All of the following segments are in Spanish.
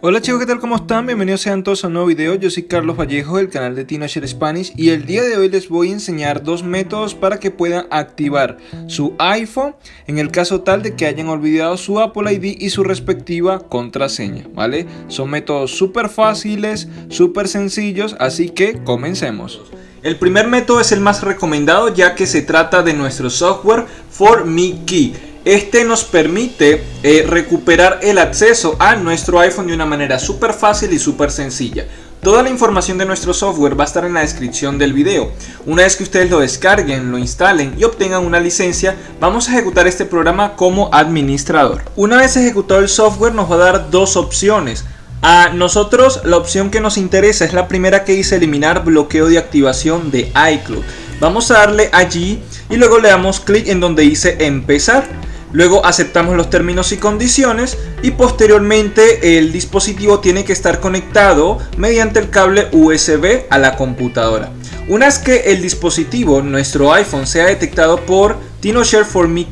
Hola chicos, ¿qué tal? ¿Cómo están? Bienvenidos sean todos a un nuevo video. Yo soy Carlos Vallejo del canal de TinoShare Spanish y el día de hoy les voy a enseñar dos métodos para que puedan activar su iPhone en el caso tal de que hayan olvidado su Apple ID y su respectiva contraseña, ¿vale? Son métodos súper fáciles, súper sencillos, así que comencemos. El primer método es el más recomendado ya que se trata de nuestro software For Me Key. Este nos permite eh, recuperar el acceso a nuestro iPhone de una manera súper fácil y súper sencilla. Toda la información de nuestro software va a estar en la descripción del video. Una vez que ustedes lo descarguen, lo instalen y obtengan una licencia, vamos a ejecutar este programa como administrador. Una vez ejecutado el software nos va a dar dos opciones. A nosotros la opción que nos interesa es la primera que dice eliminar bloqueo de activación de iCloud. Vamos a darle allí y luego le damos clic en donde dice empezar. Luego aceptamos los términos y condiciones y posteriormente el dispositivo tiene que estar conectado mediante el cable USB a la computadora. Una vez que el dispositivo, nuestro iPhone, sea detectado por TinoShare for Me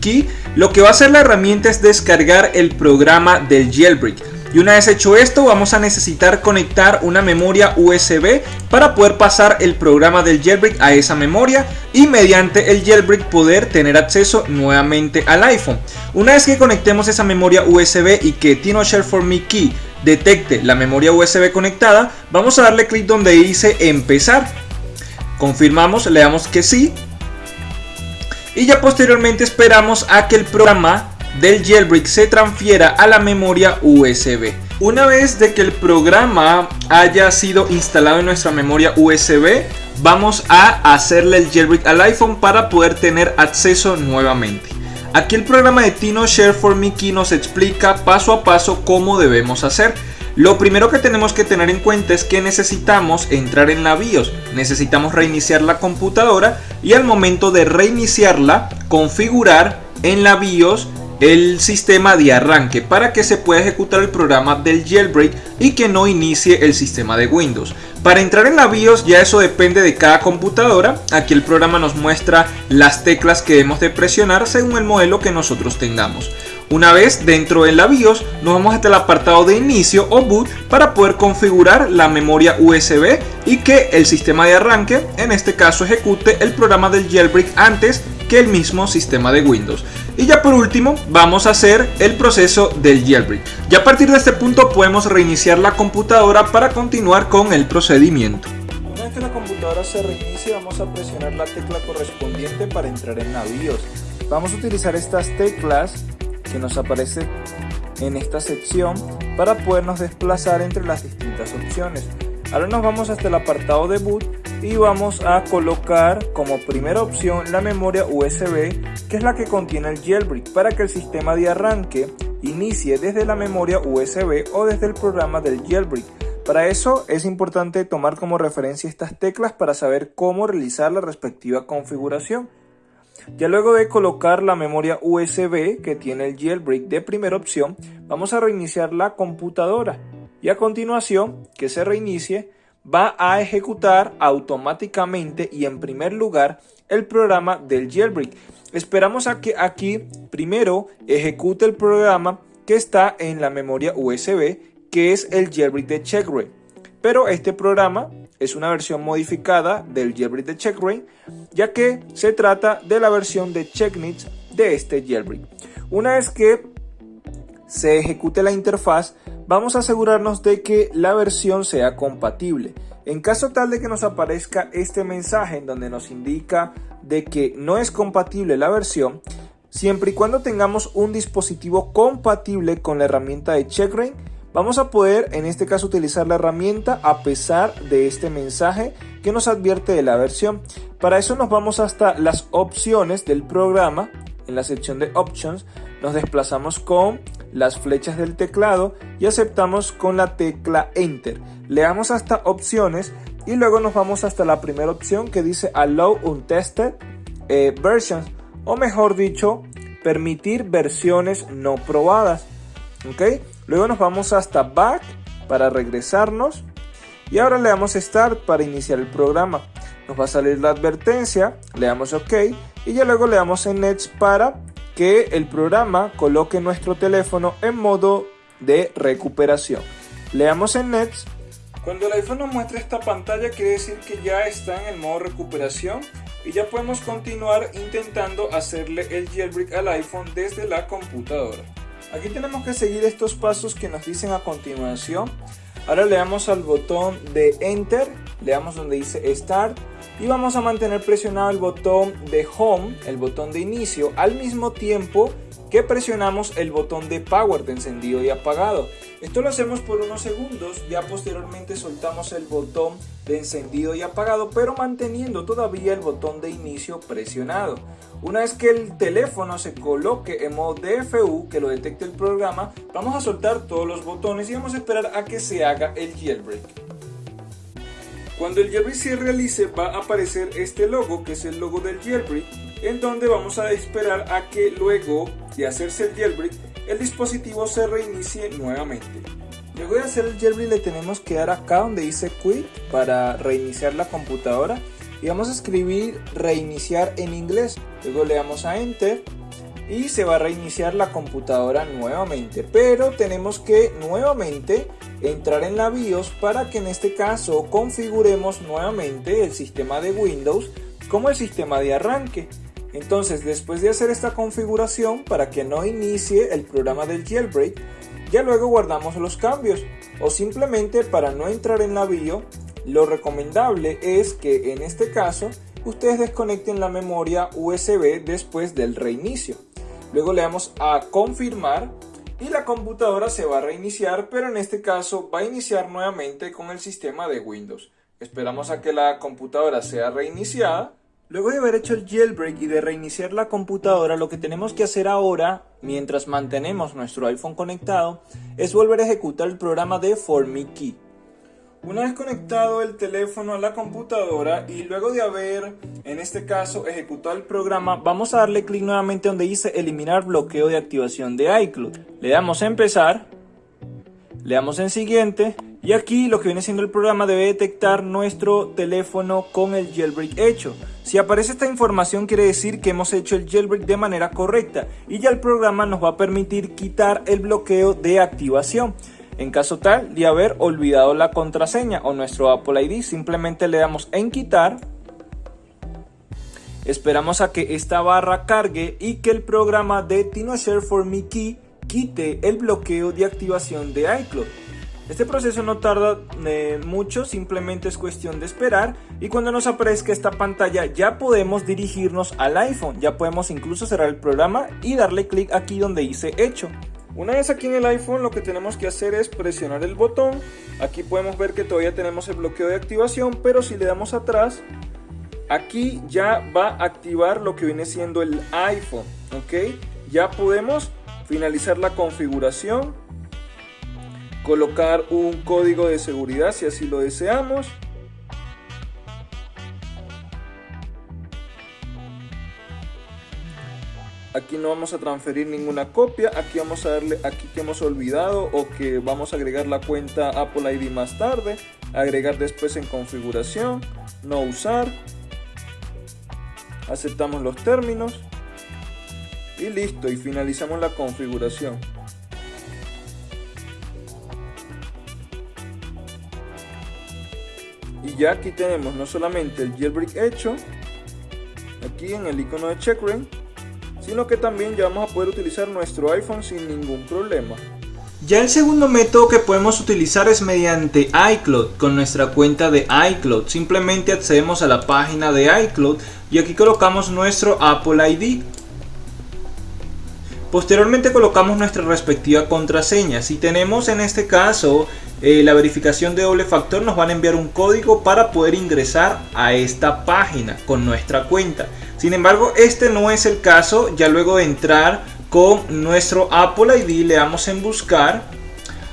lo que va a hacer la herramienta es descargar el programa del jailbreak. Y una vez hecho esto vamos a necesitar conectar una memoria USB para poder pasar el programa del jailbreak a esa memoria y mediante el jailbreak poder tener acceso nuevamente al iPhone. Una vez que conectemos esa memoria USB y que TinoShare for Me Key detecte la memoria USB conectada, vamos a darle clic donde dice empezar. Confirmamos, le damos que sí. Y ya posteriormente esperamos a que el programa del jailbreak se transfiera a la memoria USB. Una vez de que el programa haya sido instalado en nuestra memoria USB, vamos a hacerle el jailbreak al iPhone para poder tener acceso nuevamente. Aquí el programa de Tino Share for Me Key nos explica paso a paso cómo debemos hacer. Lo primero que tenemos que tener en cuenta es que necesitamos entrar en la BIOS, necesitamos reiniciar la computadora y al momento de reiniciarla configurar en la BIOS el sistema de arranque para que se pueda ejecutar el programa del jailbreak y que no inicie el sistema de Windows. Para entrar en la BIOS ya eso depende de cada computadora, aquí el programa nos muestra las teclas que debemos de presionar según el modelo que nosotros tengamos. Una vez dentro de la BIOS nos vamos hasta el apartado de inicio o boot para poder configurar la memoria USB y que el sistema de arranque en este caso ejecute el programa del jailbreak antes que el mismo sistema de Windows. Y ya por último vamos a hacer el proceso del jailbreak. Ya a partir de este punto podemos reiniciar la computadora para continuar con el procedimiento. Una vez que la computadora se reinicie vamos a presionar la tecla correspondiente para entrar en BIOS. Vamos a utilizar estas teclas que nos aparecen en esta sección para podernos desplazar entre las distintas opciones. Ahora nos vamos hasta el apartado de boot y vamos a colocar como primera opción la memoria USB que es la que contiene el jailbreak para que el sistema de arranque inicie desde la memoria USB o desde el programa del jailbreak. Para eso es importante tomar como referencia estas teclas para saber cómo realizar la respectiva configuración. Ya luego de colocar la memoria USB que tiene el jailbreak de primera opción, vamos a reiniciar la computadora y a continuación que se reinicie va a ejecutar automáticamente y en primer lugar el programa del jailbreak. Esperamos a que aquí primero ejecute el programa que está en la memoria USB que es el jailbreak de Checkray. Pero este programa es una versión modificada del jailbreak de Checkray ya que se trata de la versión de Checknits de este jailbreak. Una vez que se ejecute la interfaz vamos a asegurarnos de que la versión sea compatible. En caso tal de que nos aparezca este mensaje en donde nos indica de que no es compatible la versión, siempre y cuando tengamos un dispositivo compatible con la herramienta de CheckRain, vamos a poder en este caso utilizar la herramienta a pesar de este mensaje que nos advierte de la versión. Para eso nos vamos hasta las opciones del programa, en la sección de Options, nos desplazamos con las flechas del teclado y aceptamos con la tecla Enter. Le damos hasta opciones y luego nos vamos hasta la primera opción que dice Allow Untested eh, Versions o mejor dicho, permitir versiones no probadas. ¿ok? Luego nos vamos hasta Back para regresarnos y ahora le damos Start para iniciar el programa. Nos va a salir la advertencia, le damos OK y ya luego le damos en Next para que el programa coloque nuestro teléfono en modo de recuperación. le damos en Next. Cuando el iPhone nos muestra esta pantalla quiere decir que ya está en el modo recuperación y ya podemos continuar intentando hacerle el jailbreak al iPhone desde la computadora. Aquí tenemos que seguir estos pasos que nos dicen a continuación. Ahora le damos al botón de Enter, le damos donde dice Start y vamos a mantener presionado el botón de Home, el botón de inicio, al mismo tiempo que presionamos el botón de Power de encendido y apagado. Esto lo hacemos por unos segundos, ya posteriormente soltamos el botón de encendido y apagado, pero manteniendo todavía el botón de inicio presionado. Una vez que el teléfono se coloque en modo DFU, que lo detecte el programa, vamos a soltar todos los botones y vamos a esperar a que se haga el jailbreak. Cuando el jailbreak se realice va a aparecer este logo, que es el logo del jailbreak, en donde vamos a esperar a que luego de hacerse el jailbreak, el dispositivo se reinicie nuevamente. Luego de hacer el jailbreak le tenemos que dar acá donde dice quit para reiniciar la computadora y vamos a escribir reiniciar en inglés. Luego le damos a enter y se va a reiniciar la computadora nuevamente. Pero tenemos que nuevamente entrar en la BIOS para que en este caso configuremos nuevamente el sistema de Windows como el sistema de arranque. Entonces, después de hacer esta configuración para que no inicie el programa del jailbreak, ya luego guardamos los cambios o simplemente para no entrar en la BIOS, lo recomendable es que en este caso ustedes desconecten la memoria USB después del reinicio. Luego le damos a confirmar y la computadora se va a reiniciar, pero en este caso va a iniciar nuevamente con el sistema de Windows. Esperamos a que la computadora sea reiniciada Luego de haber hecho el jailbreak y de reiniciar la computadora, lo que tenemos que hacer ahora, mientras mantenemos nuestro iPhone conectado, es volver a ejecutar el programa de Key. Una vez conectado el teléfono a la computadora y luego de haber, en este caso, ejecutado el programa, vamos a darle clic nuevamente donde dice eliminar bloqueo de activación de iCloud. Le damos a empezar, le damos en siguiente y aquí lo que viene siendo el programa debe detectar nuestro teléfono con el jailbreak hecho. Si aparece esta información quiere decir que hemos hecho el jailbreak de manera correcta y ya el programa nos va a permitir quitar el bloqueo de activación. En caso tal de haber olvidado la contraseña o nuestro Apple ID, simplemente le damos en quitar. Esperamos a que esta barra cargue y que el programa de TinoShare for Me Key quite el bloqueo de activación de iCloud. Este proceso no tarda eh, mucho, simplemente es cuestión de esperar y cuando nos aparezca esta pantalla ya podemos dirigirnos al iPhone, ya podemos incluso cerrar el programa y darle clic aquí donde dice hecho. Una vez aquí en el iPhone lo que tenemos que hacer es presionar el botón, aquí podemos ver que todavía tenemos el bloqueo de activación, pero si le damos atrás, aquí ya va a activar lo que viene siendo el iPhone, ¿ok? Ya podemos finalizar la configuración colocar un código de seguridad si así lo deseamos. Aquí no vamos a transferir ninguna copia, aquí vamos a darle aquí que hemos olvidado o que vamos a agregar la cuenta Apple ID más tarde, agregar después en configuración, no usar, aceptamos los términos y listo y finalizamos la configuración. Ya aquí tenemos no solamente el jailbreak hecho aquí en el icono de checkra sino que también ya vamos a poder utilizar nuestro iPhone sin ningún problema ya el segundo método que podemos utilizar es mediante iCloud con nuestra cuenta de iCloud. Simplemente accedemos a la página de iCloud y aquí colocamos nuestro Apple ID. Posteriormente colocamos nuestra respectiva contraseña. Si tenemos en este caso eh, la verificación de doble factor nos van a enviar un código para poder ingresar a esta página con nuestra cuenta. Sin embargo, este no es el caso. Ya luego de entrar con nuestro Apple ID le damos en buscar.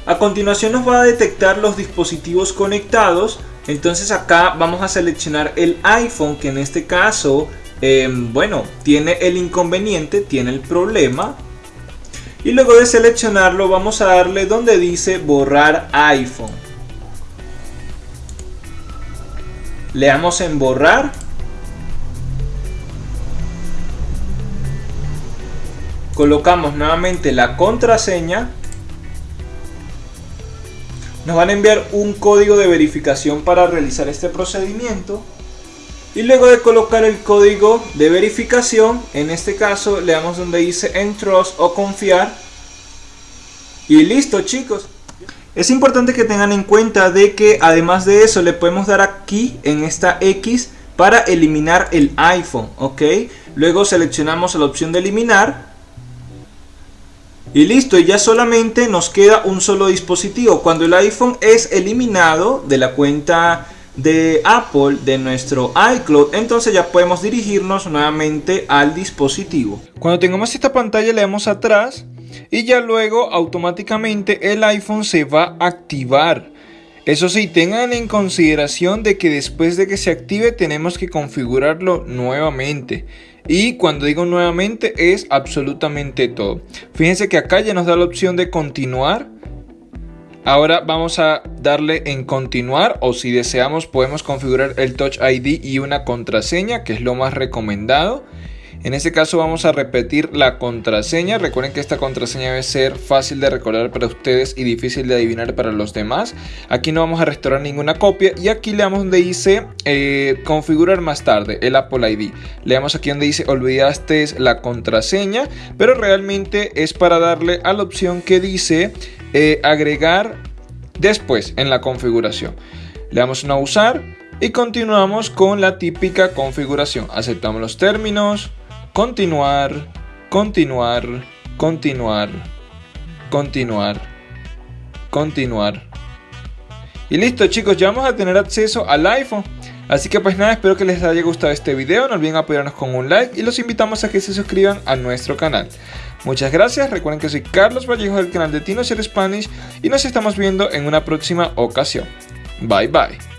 A continuación nos va a detectar los dispositivos conectados. Entonces acá vamos a seleccionar el iPhone que en este caso, eh, bueno, tiene el inconveniente, tiene el problema y luego de seleccionarlo vamos a darle donde dice borrar iPhone. Le damos en borrar. Colocamos nuevamente la contraseña. nos van a enviar un código de verificación para realizar este procedimiento. Y luego de colocar el código de verificación, en este caso le damos donde dice Entrust o confiar. Y listo chicos. Es importante que tengan en cuenta de que además de eso le podemos dar aquí en esta X para eliminar el iPhone, ¿ok? Luego seleccionamos la opción de eliminar y listo, ya solamente nos queda un solo dispositivo. Cuando el iPhone es eliminado de la cuenta de Apple, de nuestro iCloud, entonces ya podemos dirigirnos nuevamente al dispositivo. Cuando tengamos esta pantalla le damos atrás y ya luego automáticamente el iPhone se va a activar. Eso sí, tengan en consideración de que después de que se active tenemos que configurarlo nuevamente. Y cuando digo nuevamente es absolutamente todo. Fíjense que acá ya nos da la opción de continuar. Ahora vamos a darle en continuar o si deseamos podemos configurar el Touch ID y una contraseña que es lo más recomendado. En este caso vamos a repetir la contraseña. Recuerden que esta contraseña debe ser fácil de recordar para ustedes y difícil de adivinar para los demás. Aquí no vamos a restaurar ninguna copia y aquí le damos donde dice eh, configurar más tarde el Apple ID. Le damos aquí donde dice olvidaste la contraseña, pero realmente es para darle a la opción que dice eh, agregar después en la configuración. Le damos no usar y continuamos con la típica configuración. Aceptamos los términos, continuar, continuar, continuar, continuar, continuar. Y listo chicos, ya vamos a tener acceso al iPhone. Así que pues nada, espero que les haya gustado este video, no olviden apoyarnos con un like y los invitamos a que se suscriban a nuestro canal. Muchas gracias, recuerden que soy Carlos Vallejo del canal de Tino Spanish y nos estamos viendo en una próxima ocasión. Bye bye.